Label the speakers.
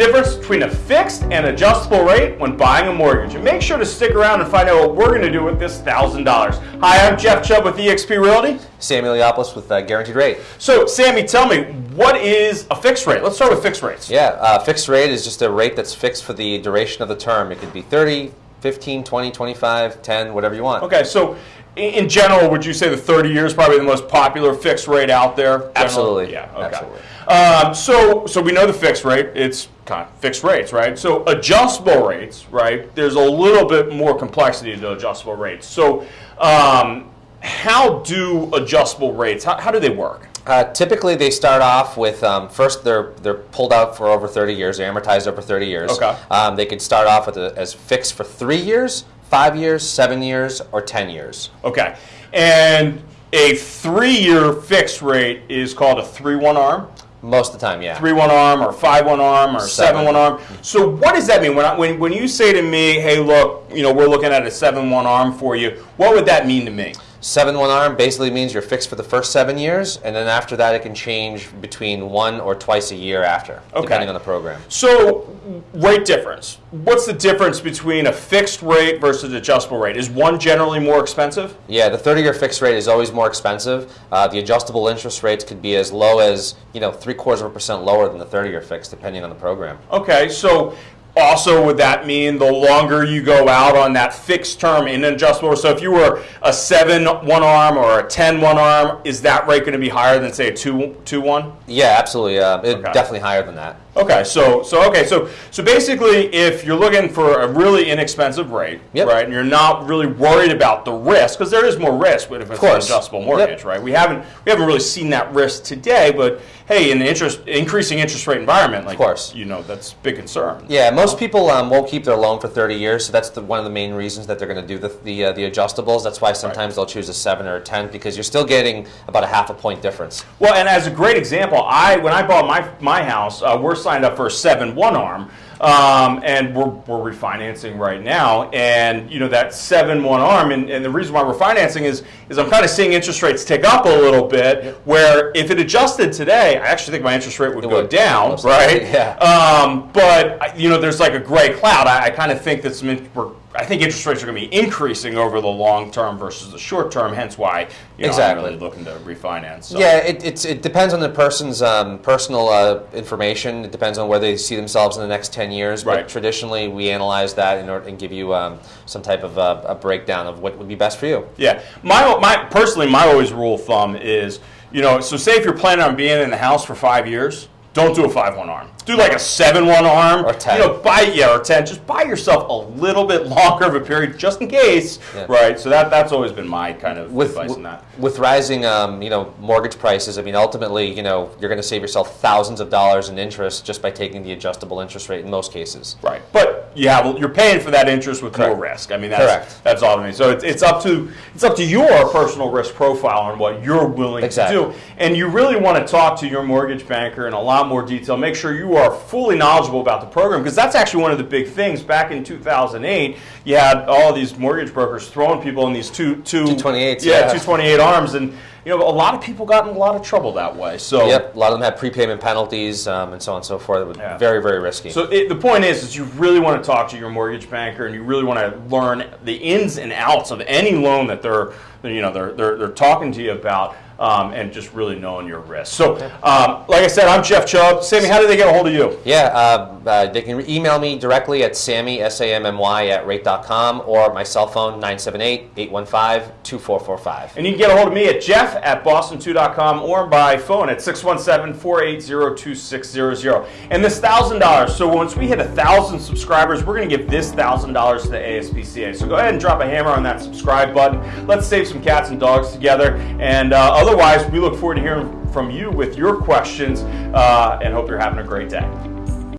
Speaker 1: difference between a fixed and adjustable rate when buying a mortgage. And make sure to stick around and find out what we're going to do with this $1,000. Hi, I'm Jeff Chubb with eXp Realty.
Speaker 2: Sammy Leopoulos with uh, Guaranteed Rate.
Speaker 1: So, Sammy, tell me, what is a fixed rate? Let's start with fixed rates.
Speaker 2: Yeah, uh, fixed rate is just a rate that's fixed for the duration of the term. It could be 30, 15, 20, 25, 10, whatever you want.
Speaker 1: Okay, so in general, would you say the 30 years is probably the most popular fixed rate out there? Generally?
Speaker 2: Absolutely.
Speaker 1: Yeah. Okay.
Speaker 2: Absolutely.
Speaker 1: Um, so, so we know the fixed rate. It's kind of fixed rates, right? So adjustable rates, right? There's a little bit more complexity to adjustable rates. So, um, how do adjustable rates? How, how do they work?
Speaker 2: Uh, typically, they start off with um, first they're they're pulled out for over 30 years. They're amortized over 30 years.
Speaker 1: Okay.
Speaker 2: Um, they could start off with a, as fixed for three years, five years, seven years, or 10 years.
Speaker 1: Okay, and a three-year fixed rate is called a three-one arm.
Speaker 2: Most of the time, yeah.
Speaker 1: three one arm or five one arm or seven,
Speaker 2: Seven.
Speaker 1: one arm. So what does that mean? When, I, when when you say to me, "Hey, look, you know, we're looking at a seven one arm for you," what would that mean to me?
Speaker 2: Seven one arm basically means you're fixed for the first seven years, and then after that, it can change between one or twice a year after,
Speaker 1: Okay.
Speaker 2: depending on the program.
Speaker 1: So rate difference. What's the difference between a fixed rate versus adjustable rate? Is one generally more expensive?
Speaker 2: Yeah, the 30-year fixed rate is always more expensive. Uh, the adjustable interest rates could be as low as you know three quarters of a percent lower than the 30-year fixed, depending on the program.
Speaker 1: Okay, so also would that mean the longer you go out on that fixed term in an adjustable? So if you were a seven one arm or a ten one arm, is that rate going to be higher than say a two two one?
Speaker 2: Yeah, absolutely. Uh, it,
Speaker 1: Okay.
Speaker 2: Definitely higher than that.
Speaker 1: Okay, so so okay, so so basically, if you're looking for a really inexpensive rate,
Speaker 2: Yep.
Speaker 1: right, and you're not really worried about the risk, because there is more risk with if it's an adjustable mortgage,
Speaker 2: Yep.
Speaker 1: right? We haven't we haven't really seen that risk today, but hey, in the interest increasing interest rate environment, like
Speaker 2: course.
Speaker 1: you know, that's a big concern.
Speaker 2: Yeah, most people um, won't keep their loan for 30 years, so that's the, one of the main reasons that they're going to do the the, uh, the adjustables. That's why sometimes they'll choose a seven or a 10 because you're still getting about a half a point difference.
Speaker 1: Well, and as a great example, I when I bought my my house, uh, we're signed up for a seven one arm, um, and we're we're refinancing right now, and you know that seven one arm, and, and the reason why we're financing is is I'm kind of seeing interest rates tick up a little bit. Where if it adjusted today, I actually think my interest rate would
Speaker 2: It
Speaker 1: go
Speaker 2: would.
Speaker 1: down, right?
Speaker 2: yeah.
Speaker 1: Um, but you know, there's like a gray cloud. I, I kind of think that some we're, I think interest rates are going to be increasing over the long term versus the short term. Hence why you know,
Speaker 2: Exactly.
Speaker 1: I'm really looking to refinance. So.
Speaker 2: Yeah, it, it's, it depends on the person's um, personal uh, information. It depends on where they see themselves in the next 10 years.
Speaker 1: Right.
Speaker 2: But traditionally, we analyze that in order and give you um, some type of uh, a breakdown of what would be best for you.
Speaker 1: Yeah, my my personally, my always rule of thumb is, you know, so say if you're planning on being in the house for five years, don't do a five one arm. Do like a seven one arm
Speaker 2: Or 10.
Speaker 1: You know, buy yeah or ten. Just buy yourself a little bit longer of a period just in case,
Speaker 2: Yeah.
Speaker 1: right? So that that's always been my kind of
Speaker 2: With,
Speaker 1: advice on that.
Speaker 2: with rising, um, you know, mortgage prices, I mean, ultimately, you know, you're going to save yourself thousands of dollars in interest just by taking the adjustable interest rate in most cases.
Speaker 1: Right, but you have you're paying for that interest with more
Speaker 2: Correct.
Speaker 1: risk. I mean, that's
Speaker 2: Correct.
Speaker 1: that's all I mean. So it's, it's up to it's up to your personal risk profile and what you're willing
Speaker 2: Exactly.
Speaker 1: to do, and you really want to talk to your mortgage banker in a lot more detail. Make sure you are fully knowledgeable about the program because that's actually one of the big things. Back in 2008, you had all these mortgage brokers throwing people in these two two
Speaker 2: 228s,
Speaker 1: yeah,
Speaker 2: yeah.
Speaker 1: 228 arms, and you know a lot of people got in a lot of trouble that way. So
Speaker 2: Yep, a lot of them had prepayment penalties um, and so on and so forth. It was
Speaker 1: Yeah.
Speaker 2: Very, very risky.
Speaker 1: So it, the point is, is you really want to talk to your mortgage banker, and you really want to learn the ins and outs of any loan that they're, you know, they're they're, they're talking to you about, um, and just really knowing your risk. So, um, like I said, I'm Jeff Chubb. Sammy, how do they get a hold of you?
Speaker 2: Yeah, uh, uh, they can email me directly at sammy, S-A-M-M-Y, at rate.com or my cell phone, 978-815-2445.
Speaker 1: And you can get a hold of me at jeff at boston2.com or by phone at 617-480-2600. And this $1,000, so once we hit 1,000 subscribers, we're going to give this $1,000 to the ASPCA. So go ahead and drop a hammer on that subscribe button. Let's save some cats and dogs together. And uh, otherwise, we look forward to hearing from you with your questions uh, and hope you're having a great day.